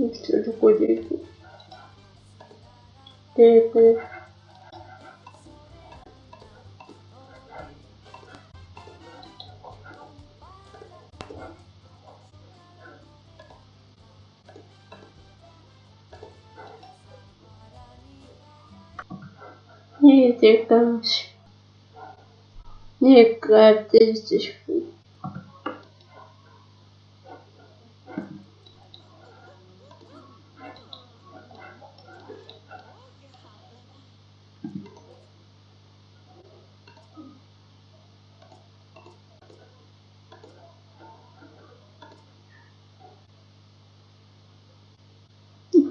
Видеть. Что такое дерево? Дерево. Не текаешь. Не катишь.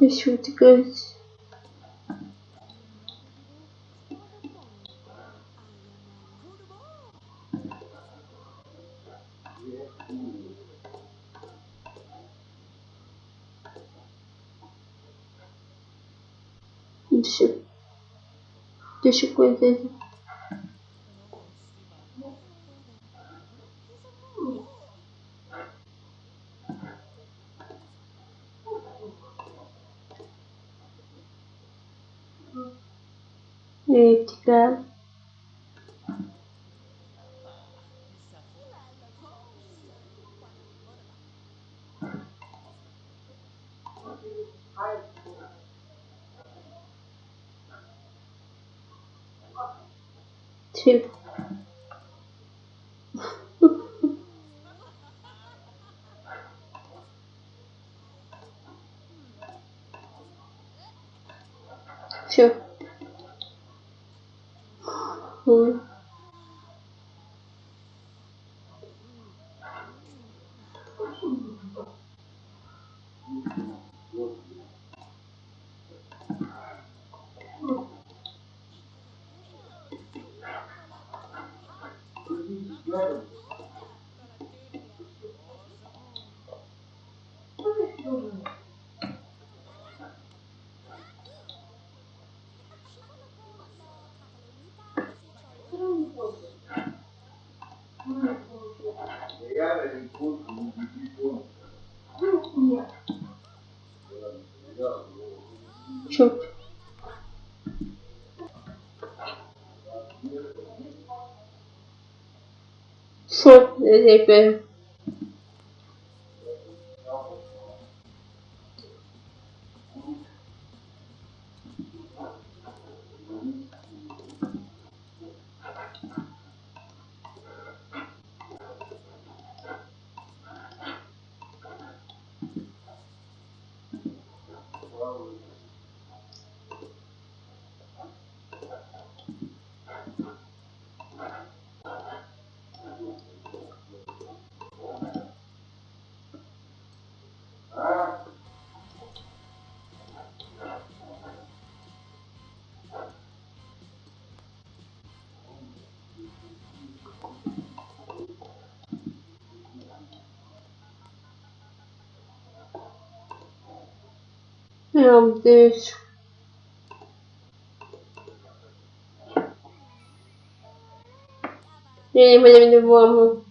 Еще утекать. Еще. Еще какой-то. Etika. Tip. Все. por Thank Çöp. Sok özellikle Шо, ребят? Прям здесь. Я не понимаю,